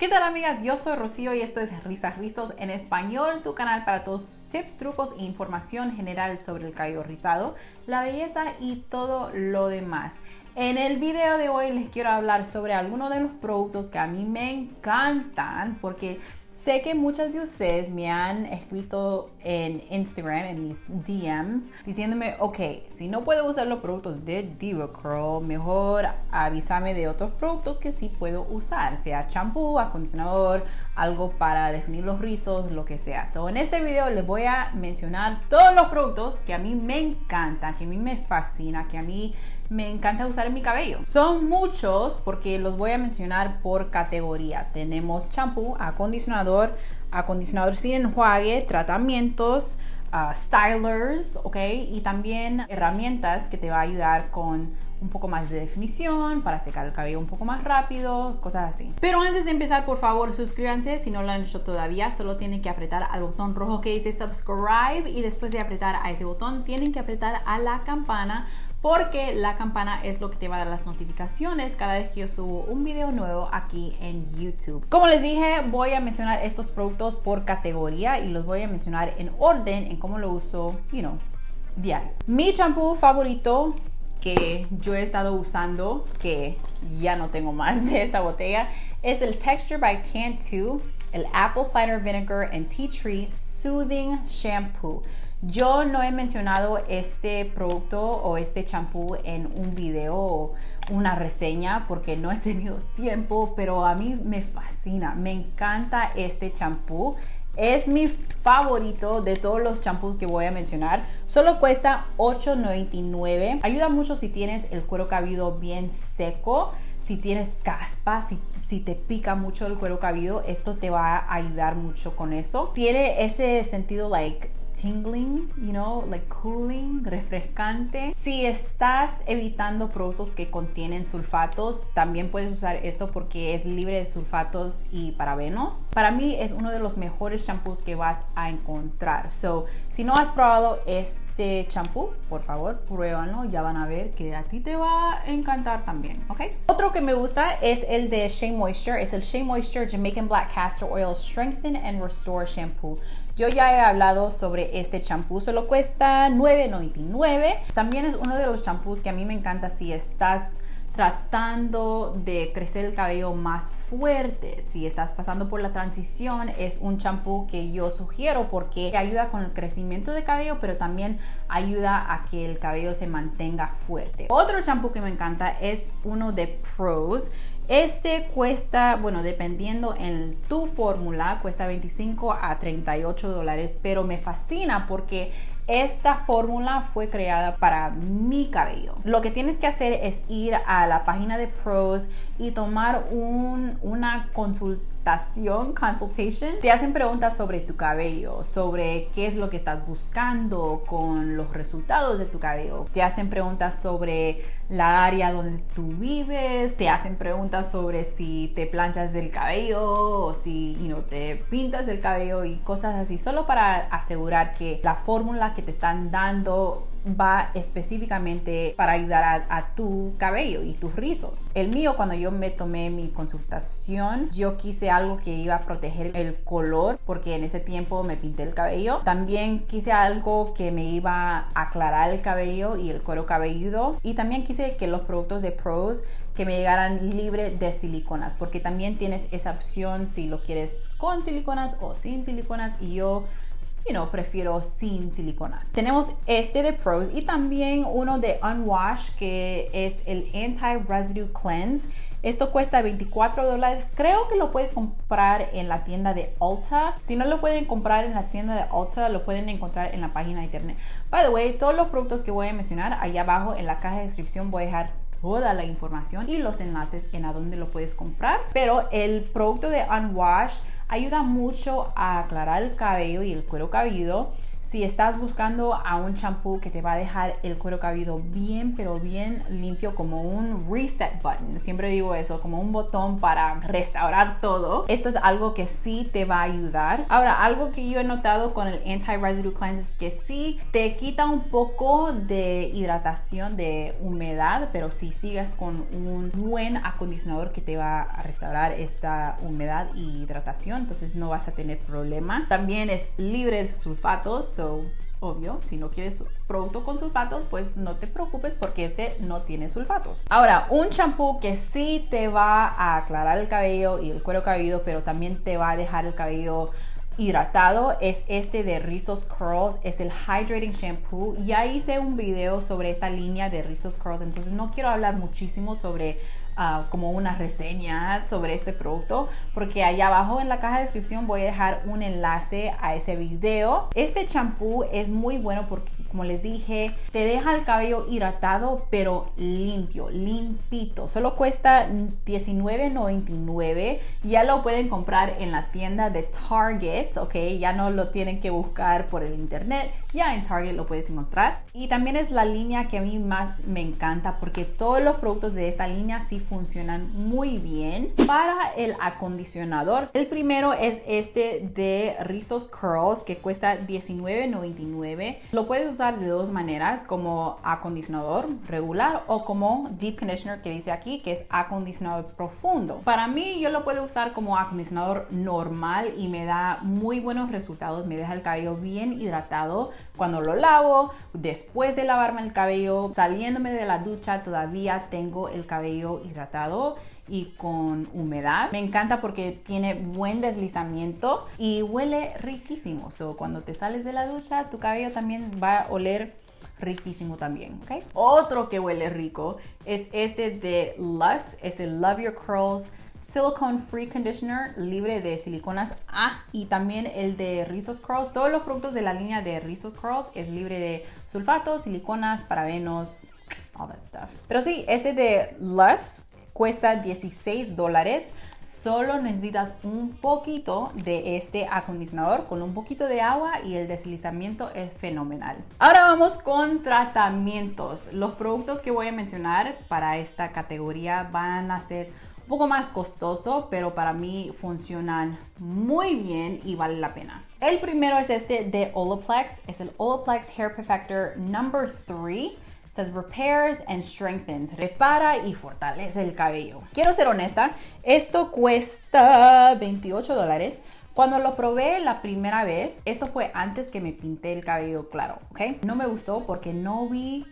¿Qué tal amigas? Yo soy Rocío y esto es Risas Rizos en español, tu canal para todos tips, trucos e información general sobre el cabello rizado, la belleza y todo lo demás. En el video de hoy les quiero hablar sobre algunos de los productos que a mí me encantan porque Sé que muchas de ustedes me han escrito en Instagram, en mis DMs, diciéndome, ok, si no puedo usar los productos de DivaCurl, mejor avísame de otros productos que sí puedo usar, sea champú, acondicionador, algo para definir los rizos, lo que sea. So, en este video les voy a mencionar todos los productos que a mí me encantan, que a mí me fascina, que a mí me encanta usar en mi cabello. Son muchos porque los voy a mencionar por categoría. Tenemos champú, acondicionador, acondicionador sin enjuague, tratamientos, uh, stylers, ¿ok? Y también herramientas que te va a ayudar con un poco más de definición, para secar el cabello un poco más rápido, cosas así. Pero antes de empezar, por favor, suscríbanse si no lo han hecho todavía. Solo tienen que apretar al botón rojo que dice subscribe y después de apretar a ese botón tienen que apretar a la campana porque la campana es lo que te va a dar las notificaciones cada vez que yo subo un video nuevo aquí en YouTube. Como les dije, voy a mencionar estos productos por categoría y los voy a mencionar en orden en cómo lo uso, you know, diario. Mi champú favorito que yo he estado usando, que ya no tengo más de esta botella, es el Texture by Cantu, el Apple Cider Vinegar and Tea Tree Soothing Shampoo. Yo no he mencionado este producto o este champú en un video o una reseña porque no he tenido tiempo, pero a mí me fascina, me encanta este champú. Es mi favorito de todos los champús que voy a mencionar. Solo cuesta $8.99. Ayuda mucho si tienes el cuero cabelludo bien seco si tienes caspa, si, si, te pica mucho el cuero cabelludo, esto te va a ayudar mucho con eso. Tiene ese sentido like tingling, you know, like cooling, refrescante. Si estás evitando productos que contienen sulfatos, también puedes usar esto porque es libre de sulfatos y parabenos. Para mí es uno de los mejores champús que vas a encontrar. So, si no has probado este champú, por favor, pruébalo. Ya van a ver que a ti te va a encantar también, ¿ok? Otro que me gusta es el de Shea Moisture. Es el Shea Moisture Jamaican Black Castor Oil Strengthen and Restore Shampoo. Yo ya he hablado sobre este champú, solo cuesta $9.99. También es uno de los champús que a mí me encanta si estás tratando de crecer el cabello más fuerte. Si estás pasando por la transición, es un champú que yo sugiero porque ayuda con el crecimiento de cabello, pero también ayuda a que el cabello se mantenga fuerte. Otro champú que me encanta es uno de Pros. Este cuesta, bueno, dependiendo en tu fórmula, cuesta 25 a 38 dólares, pero me fascina porque esta fórmula fue creada para mi cabello. Lo que tienes que hacer es ir a la página de Pros y tomar una consultación, consultation. Te hacen preguntas sobre tu cabello, sobre qué es lo que estás buscando con los resultados de tu cabello. Te hacen preguntas sobre la área donde tú vives, te hacen preguntas sobre si te planchas el cabello o si you te pintas el cabello y cosas así, solo para asegurar que la fórmula que te están dando va específicamente para ayudar a, tu cabello y tus rizos. El mío, cuando yo me tomé mi consultación, yo quise algo que iba a proteger el color porque en ese tiempo me pinté el cabello. También quise algo que me iba a aclarar el cabello y el cuero cabelludo. Y también quise que los productos de Pros que me llegaran libre de siliconas porque también tienes esa opción si lo quieres con siliconas o sin siliconas y yo you know, prefiero sin siliconas. Tenemos este de Pros y también uno de Unwash que es el Anti-Residue Cleanse. Esto cuesta 24 dólares. Creo que lo puedes comprar en la tienda de Ulta. Si no lo pueden comprar en la tienda de Ulta, lo pueden encontrar en la página de internet. By the way, todos los productos que voy a mencionar, ahí abajo en la caja de descripción voy a dejar toda la información y los enlaces en a dónde lo puedes comprar. Pero el producto de Unwash ayuda mucho a aclarar el cabello y el cuero cabelludo si estás buscando a un champú que te va a dejar el cuero cabelludo bien, pero bien limpio, como un reset button, siempre digo eso, como un botón para restaurar todo, esto es algo que sí te va a ayudar. Ahora, algo que yo he notado con el Anti-Residue Cleanse es que sí te quita un poco de hidratación, de humedad, pero si sigues con un buen acondicionador que te va a restaurar esa humedad y hidratación, entonces no vas a tener problema. También es libre de sulfatos, so obvio, si no quieres producto con sulfatos, pues no te preocupes porque este no tiene sulfatos. Ahora, un champú que sí te va a aclarar el cabello y el cuero cabelludo, pero también te va a dejar el cabello hidratado es este de Rizos Curls, es el Hydrating Shampoo. Ya hice un video sobre esta línea de Rizos Curls, entonces no quiero hablar muchísimo sobre Ah, como una reseña sobre este producto porque allá abajo en la caja de descripción voy a dejar un enlace a ese video. Este champú es muy bueno porque como les dije, te deja el cabello hidratado pero limpio, limpito. Solo cuesta $19.99. Ya lo pueden comprar en la tienda de Target, ok. Ya no lo tienen que buscar por el internet. Ya en Target lo puedes encontrar. Y también es la línea que a mí más me encanta porque todos los productos de esta línea sí funcionan muy bien. Para el acondicionador, el primero es este de Rizos Curls que cuesta $19.99. Lo puedes usar de dos maneras, como acondicionador regular o como deep conditioner que dice aquí, que es acondicionador profundo. Para mí yo lo puedo usar como acondicionador normal y me da muy buenos resultados, me deja el cabello bien hidratado cuando lo lavo, después de lavarme el cabello, saliéndome de la ducha todavía tengo el cabello hidratado y con humedad. Me encanta porque tiene buen deslizamiento y huele riquísimo. So, cuando te sales de la ducha, tu cabello también va a oler riquísimo también. Otro que huele rico es este de Lush, es el Love Your Curls Silicone Free Conditioner libre de siliconas. Ah, y también el de Rizos Curls. Todos los productos de la línea de Rizos Curls es libre de sulfatos, siliconas, parabenos, all that stuff. Pero sí, este de Lush cuesta 16 dólares. Solo necesitas un poquito de este acondicionador con un poquito de agua y el deslizamiento es fenomenal. Ahora vamos con tratamientos. Los productos que voy a mencionar para esta categoría van a ser un poco más costoso, pero para mí funcionan muy bien y vale la pena. El primero es este de Olaplex, es el Olaplex Hair Perfector Number 3 says repairs and strengthens, repara y fortalece el cabello. Quiero ser honesta, esto cuesta 28 dólares. Cuando lo probé la primera vez, esto fue antes que me pinté el cabello claro, ¿ok? No me gustó porque no vi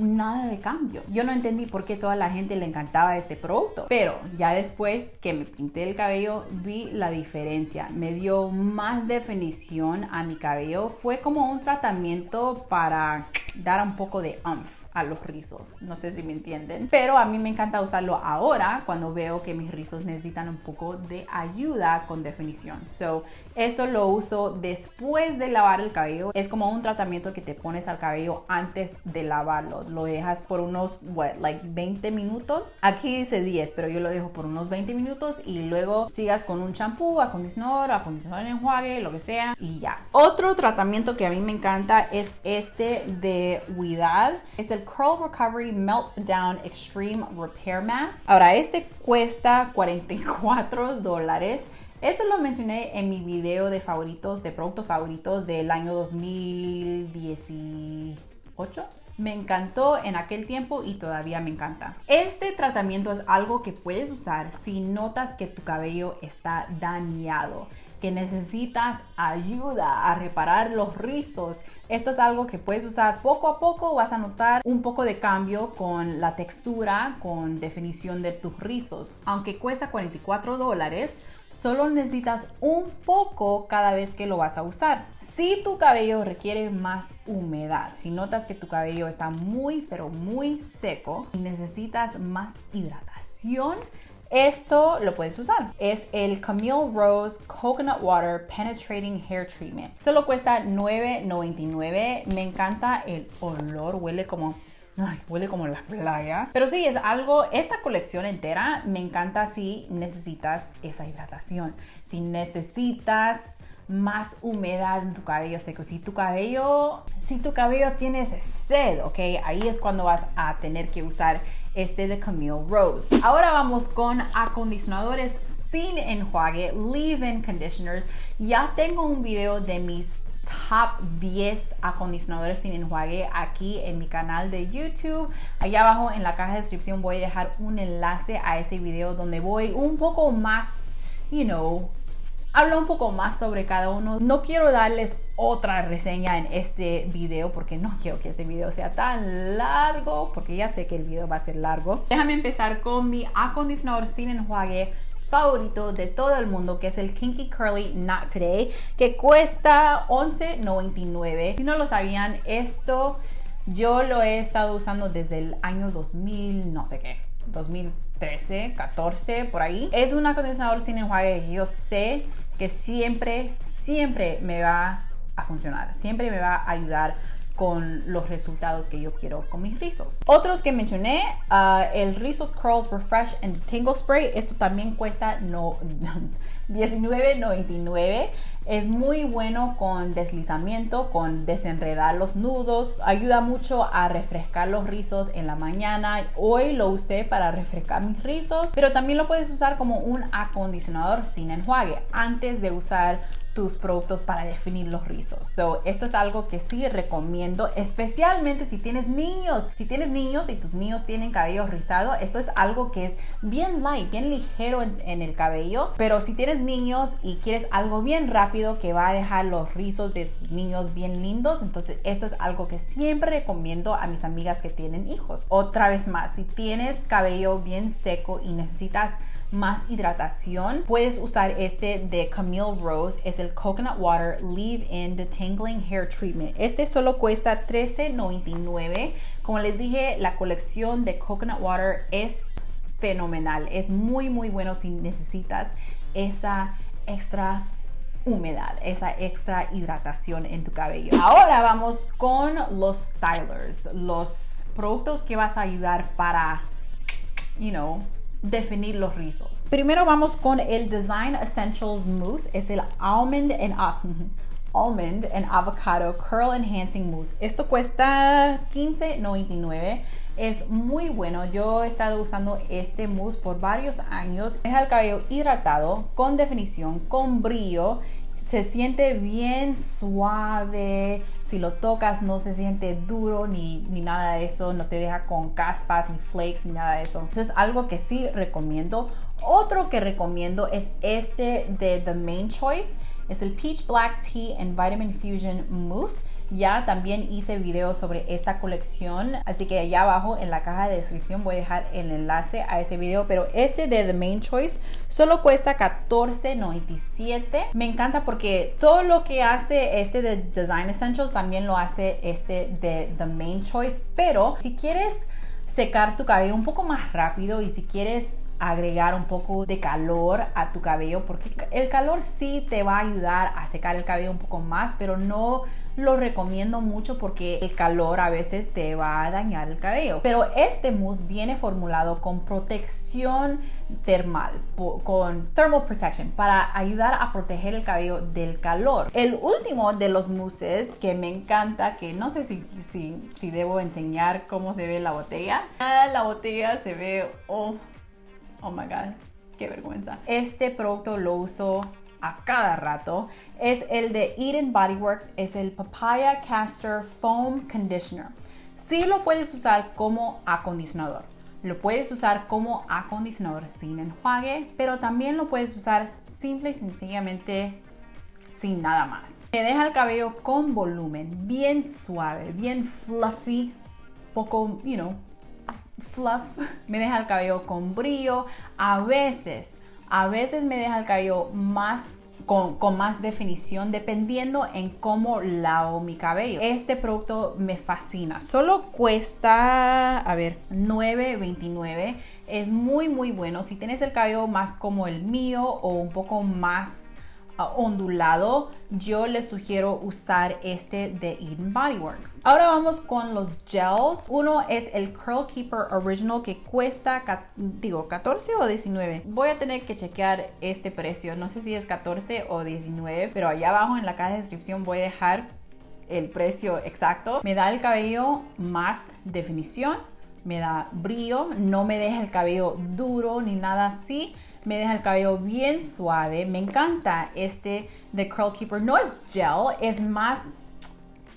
nada de cambio. Yo no entendí por qué toda la gente le encantaba este producto, pero ya después que me pinté el cabello vi la diferencia. Me dio más definición a mi cabello. Fue como un tratamiento para dar un poco de umph a los rizos. No sé si me entienden. Pero a mí me encanta usarlo ahora cuando veo que mis rizos necesitan un poco de ayuda con definición. So, esto lo uso después de lavar el cabello. Es como un tratamiento que te pones al cabello antes de lavarlo. Lo dejas por unos, what, like 20 minutos. Aquí dice 10, pero yo lo dejo por unos 20 minutos y luego sigas con un champú, acondicionador, acondicionador en enjuague, lo que sea y ya. Otro tratamiento que a mí me encanta es este de Huidad. Es el Curl Recovery Meltdown Extreme Repair Mask. Ahora, este cuesta 44 dólares. Esto lo mencioné en mi video de favoritos, de productos favoritos del año 2018. Me encantó en aquel tiempo y todavía me encanta. Este tratamiento es algo que puedes usar si notas que tu cabello está dañado que necesitas ayuda a reparar los rizos, esto es algo que puedes usar poco a poco, vas a notar un poco de cambio con la textura, con definición de tus rizos. Aunque cuesta 44 dólares, solo necesitas un poco cada vez que lo vas a usar. Si tu cabello requiere más humedad, si notas que tu cabello está muy pero muy seco y necesitas más hidratación, esto lo puedes usar. Es el Camille Rose Coconut Water Penetrating Hair Treatment. Solo cuesta $9.99. Me encanta el olor, huele como Ay, huele como la playa. Pero sí, es algo, esta colección entera me encanta si necesitas esa hidratación. Si necesitas más humedad en tu cabello seco. Si tu cabello, si tu cabello tiene sed, ok, ahí es cuando vas a tener que usar este de Camille Rose. Ahora vamos con acondicionadores sin enjuague, leave-in conditioners. Ya tengo un video de mis top 10 acondicionadores sin enjuague aquí en mi canal de YouTube. Allá abajo en la caja de descripción voy a dejar un enlace a ese video donde voy un poco más, you know, hablo un poco más sobre cada uno. No quiero darles otra reseña en este video porque no quiero que este video sea tan largo porque ya sé que el video va a ser largo. Déjame empezar con mi acondicionador sin enjuague favorito de todo el mundo que es el Kinky Curly Not Today que cuesta $11.99 si no lo sabían esto yo lo he estado usando desde el año 2000 no sé qué 2013 14 por ahí es un acondicionador sin enjuague yo sé que siempre siempre me va a funcionar siempre me va a ayudar con los resultados que yo quiero con mis rizos. Otros que mencioné, uh, el Rizos Curls Refresh and Tangle Spray, esto también cuesta no, $19.99. Es muy bueno con deslizamiento, con desenredar los nudos. Ayuda mucho a refrescar los rizos en la mañana. Hoy lo usé para refrescar mis rizos, pero también lo puedes usar como un acondicionador sin enjuague antes de usar tus productos para definir los rizos. So, esto es algo que sí recomiendo, especialmente si tienes niños. Si tienes niños y tus niños tienen cabello rizado, esto es algo que es bien light, bien ligero en, en el cabello. Pero si tienes niños y quieres algo bien rápido que va a dejar los rizos de sus niños bien lindos, entonces esto es algo que siempre recomiendo a mis amigas que tienen hijos. Otra vez más, si tienes cabello bien seco y necesitas más hidratación, puedes usar este de Camille Rose, es el Coconut Water Leave-In Detangling Hair Treatment. Este solo cuesta $13.99. Como les dije, la colección de Coconut Water es fenomenal, es muy muy bueno si necesitas esa extra humedad, esa extra hidratación en tu cabello. Ahora vamos con los stylers, los productos que vas a ayudar para, you know, definir los rizos. Primero vamos con el Design Essentials Mousse, es el Almond and, Almond Avocado Curl Enhancing Mousse. Esto cuesta $15.99. Es muy bueno. Yo he estado usando este mousse por varios años. Deja el cabello hidratado, con definición, con brillo se siente bien suave. Si lo tocas no se siente duro ni, ni, nada de eso. No te deja con caspas ni flakes ni nada de eso. Entonces algo que sí recomiendo. Otro que recomiendo es este de The Main Choice. Es el Peach Black Tea and Vitamin Fusion Mousse. Ya también hice video sobre esta colección, así que allá abajo en la caja de descripción voy a dejar el enlace a ese video, pero este de The Main Choice solo cuesta $14.97. Me encanta porque todo lo que hace este de Design Essentials también lo hace este de The Main Choice, pero si quieres secar tu cabello un poco más rápido y si quieres agregar un poco de calor a tu cabello porque el calor sí te va a ayudar a secar el cabello un poco más pero no lo recomiendo mucho porque el calor a veces te va a dañar el cabello. Pero este mousse viene formulado con protección termal, con thermal protection, para ayudar a proteger el cabello del calor. El último de los mousses que me encanta, que no sé si, si, si debo enseñar cómo se ve la botella. Ah, la botella se ve, oh, oh my god, qué vergüenza. Este producto lo uso a cada rato es el de Eden Body Works, es el Papaya Castor Foam Conditioner. Sí lo puedes usar como acondicionador. Lo puedes usar como acondicionador sin enjuague, pero también lo puedes usar simple y sencillamente sin nada más. Me deja el cabello con volumen, bien suave, bien fluffy, poco, you know, fluff. Me deja el cabello con brillo. A veces a veces me deja el cabello más con, con, más definición dependiendo en cómo lavo mi cabello. Este producto me fascina. Solo cuesta, a ver, 9.29. Es muy muy bueno. Si tienes el cabello más como el mío o un poco más ondulado, yo les sugiero usar este de Eden Body Works. Ahora vamos con los gels. Uno es el Curl Keeper Original que cuesta, digo, 14 o 19. Voy a tener que chequear este precio. No sé si es 14 o 19, pero allá abajo en la caja de descripción voy a dejar el precio exacto. Me da el cabello más definición, me da brillo, no me deja el cabello duro ni nada así me deja el cabello bien suave. Me encanta este de Curl Keeper. No es gel, es más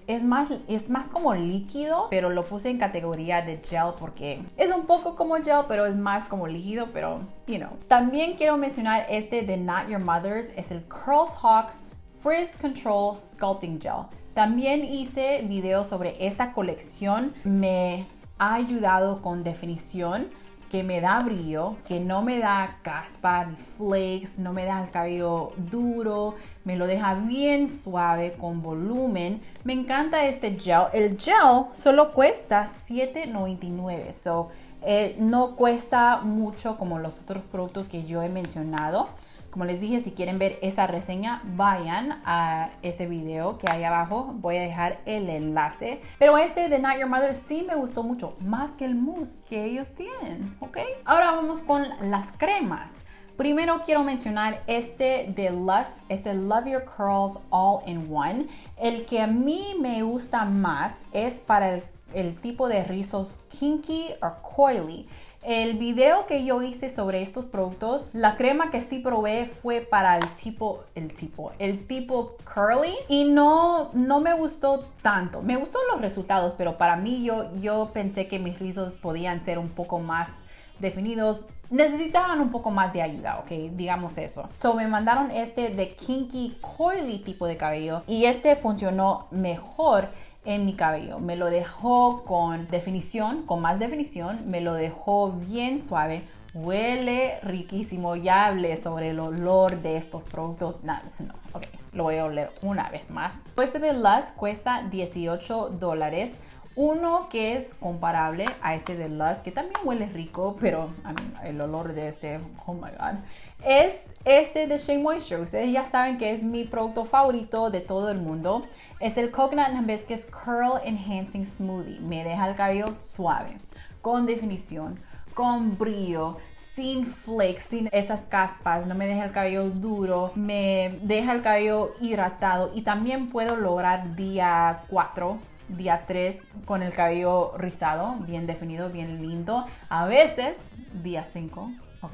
es más, es más como líquido, pero lo puse en categoría de gel porque es un poco como gel, pero es más como líquido, pero, you know. También quiero mencionar este de Not Your Mother's, es el Curl Talk Frizz Control Sculpting Gel. También hice videos sobre esta colección, me ha ayudado con definición que me da brillo, que no me da caspa ni flakes, no me da el cabello duro, me lo deja bien suave con volumen. Me encanta este gel. El gel solo cuesta $7.99, so eh, no cuesta mucho como los otros productos que yo he mencionado. Como les dije, si quieren ver esa reseña, vayan a ese video que hay abajo. Voy a dejar el enlace. Pero este de Not Your Mother sí me gustó mucho, más que el mousse que ellos tienen, ¿ok? Ahora vamos con las cremas. Primero quiero mencionar este de Lust, es el Love Your Curls All in One. El que a mí me gusta más es para el, el tipo de rizos kinky o coily. El video que yo hice sobre estos productos, la crema que sí probé fue para el tipo, el tipo, el tipo curly y no, no me gustó tanto. Me gustó los resultados, pero para mí yo, yo pensé que mis rizos podían ser un poco más definidos necesitaban un poco más de ayuda, ok, digamos eso. So me mandaron este de kinky coily tipo de cabello y este funcionó mejor en mi cabello. Me lo dejó con definición, con más definición, me lo dejó bien suave. Huele riquísimo. Ya hablé sobre el olor de estos productos. No, no, ok. Lo voy a oler una vez más. Este de Lust cuesta 18 dólares. Uno que es comparable a este de Lust, que también huele rico, pero el olor de este, oh my god, es este de Shea Moisture. Ustedes ya saben que es mi producto favorito de todo el mundo. Es el Coconut Hibiscus Curl Enhancing Smoothie. Me deja el cabello suave, con definición, con brillo, sin flakes, sin esas caspas, no me deja el cabello duro, me deja el cabello hidratado y también puedo lograr día 4 día 3 con el cabello rizado, bien definido, bien lindo. A veces, día 5, ¿ok?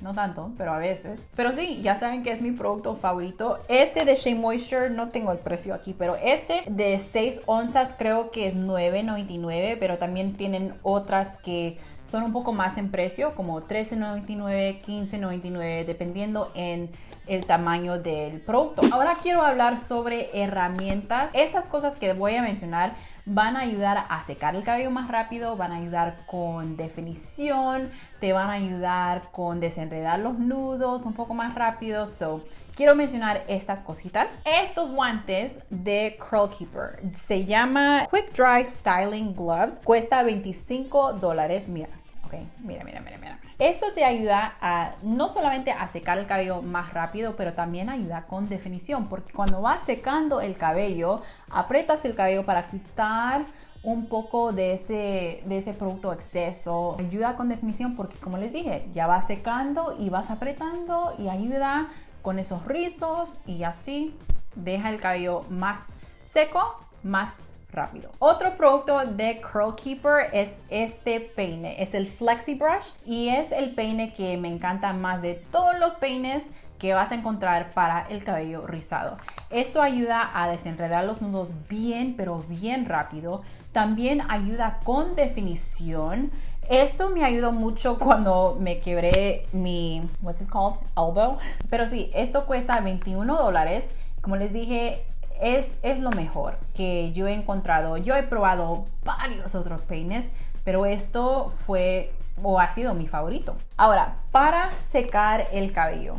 No tanto, pero a veces. Pero sí, ya saben que es mi producto favorito. Este de Shea Moisture, no tengo el precio aquí, pero este de 6 onzas creo que es 9.99, pero también tienen otras que son un poco más en precio, como 13.99, 15.99, dependiendo en el tamaño del producto. Ahora quiero hablar sobre herramientas. Estas cosas que voy a mencionar van a ayudar a secar el cabello más rápido, van a ayudar con definición, te van a ayudar con desenredar los nudos un poco más rápido. So, quiero mencionar estas cositas. Estos guantes de Curl Keeper se llama Quick Dry Styling Gloves. Cuesta 25 dólares. Mira, ok, mira, mira, mira, mira. Esto te ayuda a no solamente a secar el cabello más rápido, pero también ayuda con definición, porque cuando vas secando el cabello, aprietas el cabello para quitar un poco de ese, de ese producto exceso. Ayuda con definición porque como les dije, ya vas secando y vas apretando y ayuda con esos rizos y así deja el cabello más seco, más rápido. Otro producto de Curl Keeper es este peine, es el Flexi Brush y es el peine que me encanta más de todos los peines que vas a encontrar para el cabello rizado. Esto ayuda a desenredar los nudos bien, pero bien rápido. También ayuda con definición. Esto me ayudó mucho cuando me quebré mi, what's this called? Elbow. Pero sí, esto cuesta 21 dólares. Como les dije, es, lo mejor que yo he encontrado. Yo he probado varios otros peines, pero esto fue o ha sido mi favorito. Ahora, para secar el cabello,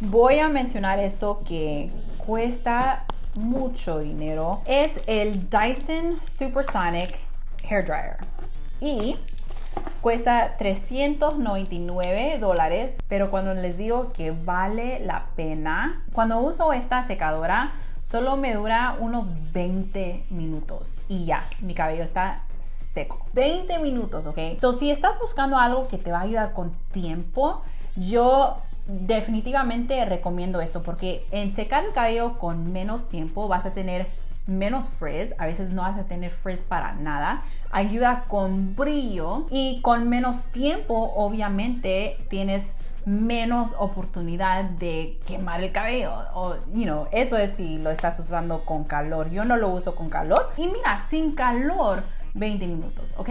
voy a mencionar esto que cuesta mucho dinero. Es el Dyson Supersonic Hair Dryer. Y Cuesta 399 dólares, pero cuando les digo que vale la pena, cuando uso esta secadora, solo me dura unos 20 minutos y ya, mi cabello está seco. 20 minutos, ¿ok? So, si estás buscando algo que te va a ayudar con tiempo, yo definitivamente recomiendo esto porque en secar el cabello con menos tiempo vas a tener menos frizz, a veces no vas a tener frizz para nada, ayuda con brillo y con menos tiempo obviamente tienes menos oportunidad de quemar el cabello o you know, eso es si lo estás usando con calor. Yo no lo uso con calor y mira, sin calor 20 minutos, ¿ok?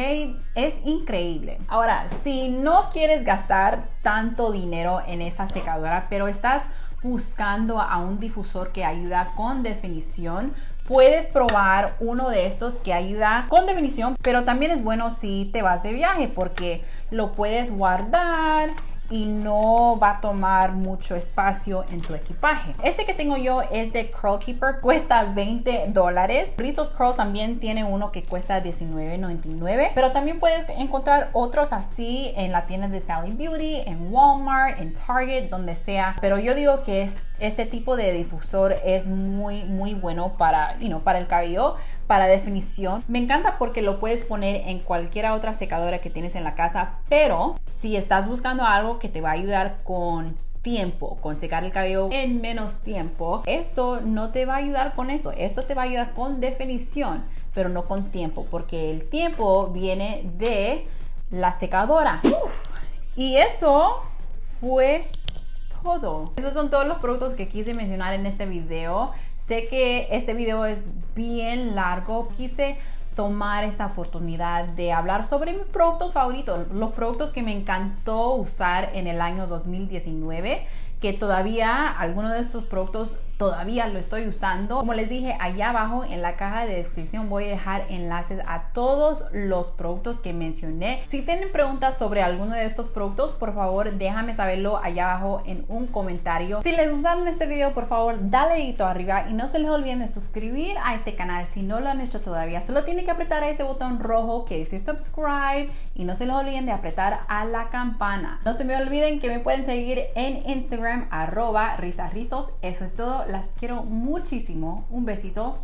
Es increíble. Ahora, si no quieres gastar tanto dinero en esa secadora, pero estás buscando a un difusor que ayuda con definición, puedes probar uno de estos que ayuda con definición, pero también es bueno si te vas de viaje porque lo puedes guardar y no va a tomar mucho espacio en tu equipaje. Este que tengo yo es de Curl Keeper, cuesta 20 dólares. Rizos Curl también tiene uno que cuesta 19.99, pero también puedes encontrar otros así en la tienda de Sally Beauty, en Walmart, en Target, donde sea. Pero yo digo que es, este tipo de difusor es muy, muy bueno para, para el cabello para definición. Me encanta porque lo puedes poner en cualquier otra secadora que tienes en la casa, pero si estás buscando algo que te va a ayudar con tiempo, con secar el cabello en menos tiempo, esto no te va a ayudar con eso. Esto te va a ayudar con definición, pero no con tiempo, porque el tiempo viene de la secadora. y eso fue todo. Esos son todos los productos que quise mencionar en este video. Sé que este video es bien largo. Quise tomar esta oportunidad de hablar sobre mis productos favoritos, los productos que me encantó usar en el año 2019 que todavía algunos de estos productos todavía lo estoy usando. Como les dije, allá abajo en la caja de descripción voy a dejar enlaces a todos los productos que mencioné. Si tienen preguntas sobre alguno de estos productos, por favor déjame saberlo allá abajo en un comentario. Si les gustaron este video, por favor dale dedito arriba y no se les olviden de suscribir a este canal si no lo han hecho todavía. Solo tienen que apretar ese botón rojo que dice subscribe y no se les olviden de apretar a la campana. No se me olviden que me pueden seguir en Instagram arroba. Eso es todo las quiero muchísimo. Un besito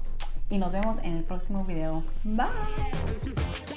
y nos vemos en el próximo video. Bye.